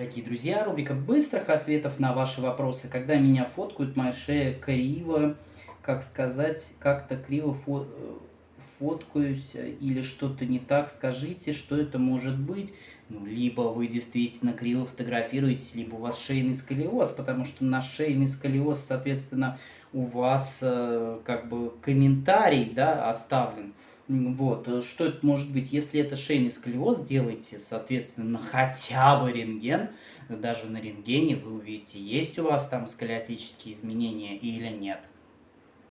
Дорогие друзья, рубрика быстрых ответов на ваши вопросы. Когда меня фоткают, моя шея криво, как сказать, как-то криво фо фоткаюсь или что-то не так, скажите, что это может быть. Ну, либо вы действительно криво фотографируетесь, либо у вас шейный сколиоз, потому что на шейный сколиоз, соответственно, у вас э, как бы комментарий да, оставлен. Вот, э, что это может быть? Если это шейный сколиоз, делайте, соответственно, хотя бы рентген. Даже на рентгене вы увидите, есть у вас там сколиотические изменения или нет.